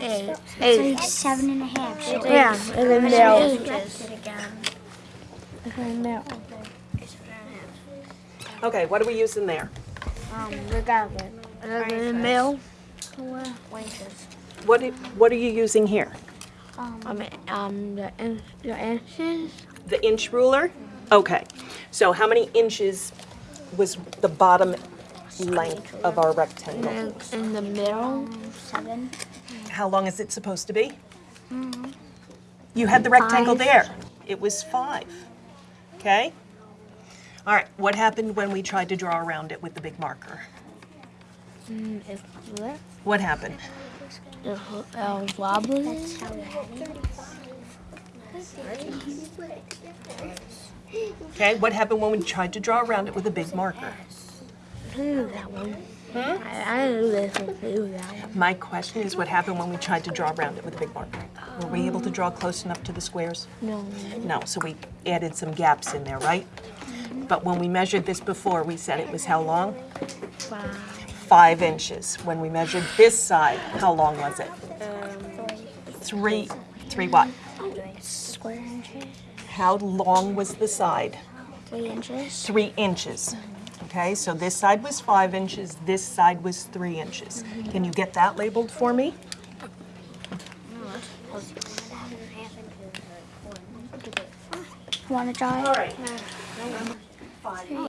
Eight. It's like seven and a half. So Yeah, and then now. Okay, what are we using there? Um, regardless. And then mill. What, i- what are you using here? Um, Um, um, the, in, the inches. The inch ruler? Okay, so how many inches was the bottom length of our rectangle? And in the middle. seven. How long is it supposed to be? You had the rectangle Five. there. It was five. Okay? All right, what happened when we tried to draw around it with the big marker? Mm. What happened? It uh, wobbly. That's how we had it. Okay, what happened when we tried to draw around it with a big marker? I that one. I, I knew this one. I that one. My question is what happened when we tried to draw around it with a big marker? Were we able to draw close enough to the squares? No. No, so we added some gaps in there, right? But when we measured this before, we said it was how long? Five. Five inches. When we measured this side, how long was it? Um, three, three what? Square inches. How long was the side? Three inches. Three inches. Okay, so this side was five inches, this side was three inches. Can you get that labeled for me? Want to draw it? right.